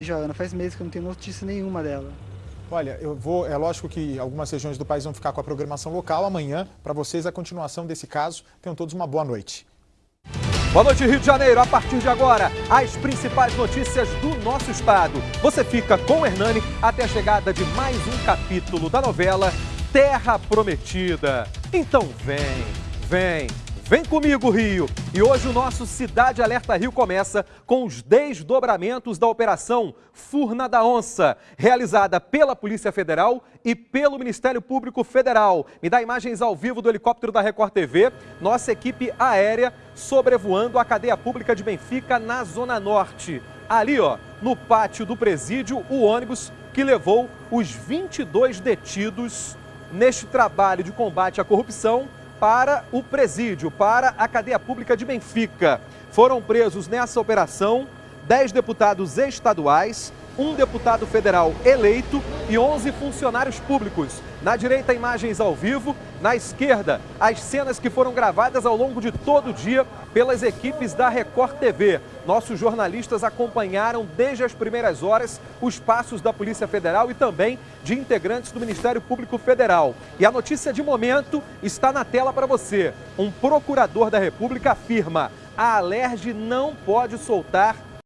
Joana, faz meses que eu não tenho notícia nenhuma dela. Olha, eu vou. É lógico que algumas regiões do país vão ficar com a programação local. Amanhã, para vocês, a continuação desse caso. Tenham todos uma boa noite. Boa noite, Rio de Janeiro. A partir de agora, as principais notícias do nosso estado. Você fica com o Hernani até a chegada de mais um capítulo da novela Terra Prometida. Então vem, vem. Vem comigo, Rio! E hoje o nosso Cidade Alerta Rio começa com os desdobramentos da Operação Furna da Onça, realizada pela Polícia Federal e pelo Ministério Público Federal. Me dá imagens ao vivo do helicóptero da Record TV, nossa equipe aérea sobrevoando a cadeia pública de Benfica na Zona Norte. Ali, ó, no pátio do presídio, o ônibus que levou os 22 detidos neste trabalho de combate à corrupção para o presídio, para a cadeia pública de Benfica. Foram presos nessa operação 10 deputados estaduais, um deputado federal eleito e 11 funcionários públicos. Na direita, imagens ao vivo. Na esquerda, as cenas que foram gravadas ao longo de todo o dia pelas equipes da Record TV. Nossos jornalistas acompanharam desde as primeiras horas os passos da Polícia Federal e também de integrantes do Ministério Público Federal. E a notícia de momento está na tela para você. Um procurador da República afirma: a Alerj não pode soltar